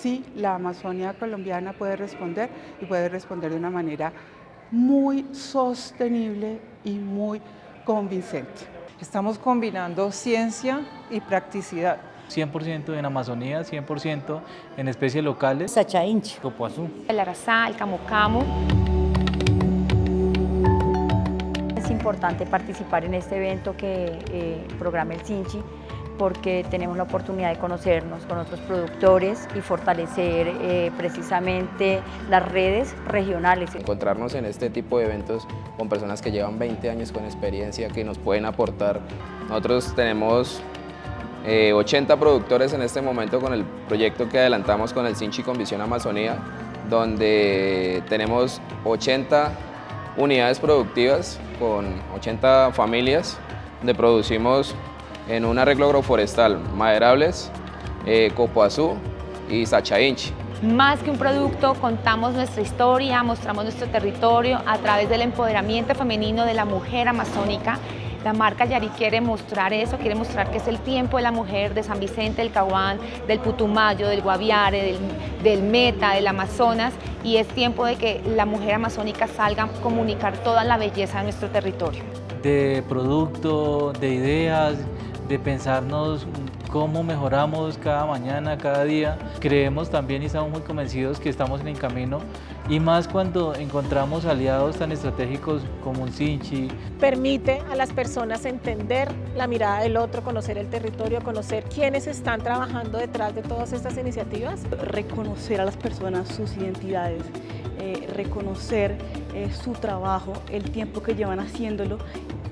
sí, la Amazonia colombiana puede responder y puede responder de una manera muy sostenible y muy convincente. Estamos combinando ciencia y practicidad. 100% en Amazonía, 100% en especies locales. Sacha Inchi. Copoazú. El arazá, el camu camu. Es importante participar en este evento que eh, programa el Sinchi porque tenemos la oportunidad de conocernos con otros productores y fortalecer eh, precisamente las redes regionales. Encontrarnos en este tipo de eventos con personas que llevan 20 años con experiencia, que nos pueden aportar. Nosotros tenemos 80 eh, productores en este momento con el proyecto que adelantamos con el Sinchi con Visión Amazonía, donde tenemos 80 unidades productivas con 80 familias, donde producimos en un arreglo agroforestal maderables, eh, copoazú y sachainchi. Más que un producto, contamos nuestra historia, mostramos nuestro territorio a través del empoderamiento femenino de la mujer amazónica la marca Yari quiere mostrar eso, quiere mostrar que es el tiempo de la mujer de San Vicente, del Caguán, del Putumayo, del Guaviare, del, Meta, del Amazonas y es tiempo de que la mujer amazónica salga a comunicar toda la belleza de nuestro territorio. De producto, de ideas, de pensarnos cómo mejoramos cada mañana, cada día. Creemos también y estamos muy convencidos que estamos en el camino y más cuando encontramos aliados tan estratégicos como un Sinchi. Permite a las personas entender la mirada del otro, conocer el territorio, conocer quiénes están trabajando detrás de todas estas iniciativas. Reconocer a las personas sus identidades, eh, reconocer eh, su trabajo, el tiempo que llevan haciéndolo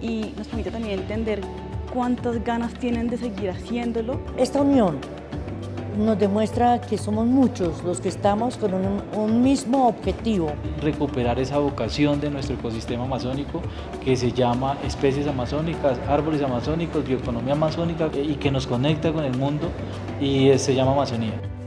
y nos permite también entender cuántas ganas tienen de seguir haciéndolo. Esta unión nos demuestra que somos muchos los que estamos con un, mismo objetivo. Recuperar esa vocación de nuestro ecosistema amazónico que se llama especies amazónicas, árboles amazónicos, bioeconomía amazónica y que nos conecta con el mundo y se llama Amazonía.